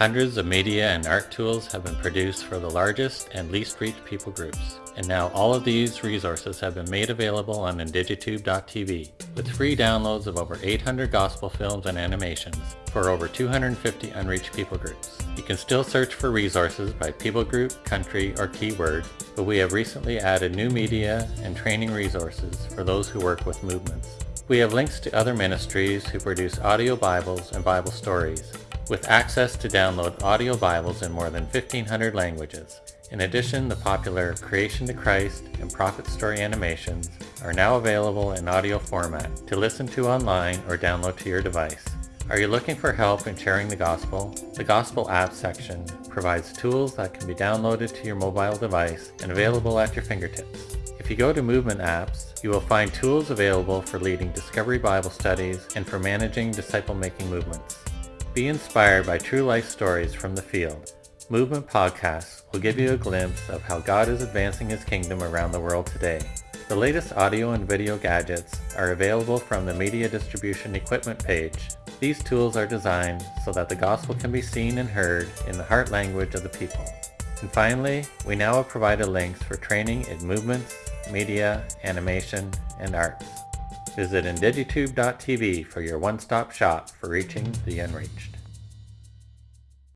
Hundreds of media and art tools have been produced for the largest and least reached people groups. And now all of these resources have been made available on indigitube.tv with free downloads of over 800 gospel films and animations for over 250 unreached people groups. You can still search for resources by people group, country, or keyword, but we have recently added new media and training resources for those who work with movements. We have links to other ministries who produce audio Bibles and Bible stories, with access to download audio Bibles in more than 1,500 languages. In addition, the popular Creation to Christ and Prophet Story animations are now available in audio format to listen to online or download to your device. Are you looking for help in sharing the gospel? The Gospel app section provides tools that can be downloaded to your mobile device and available at your fingertips. If you go to Movement Apps, you will find tools available for leading Discovery Bible studies and for managing disciple-making movements. Be inspired by true life stories from the field. Movement Podcasts will give you a glimpse of how God is advancing His kingdom around the world today. The latest audio and video gadgets are available from the Media Distribution Equipment page. These tools are designed so that the gospel can be seen and heard in the heart language of the people. And finally, we now have provided links for training in movements, media, animation, and arts. Visit indigitube.tv for your one-stop shop for reaching the unreached.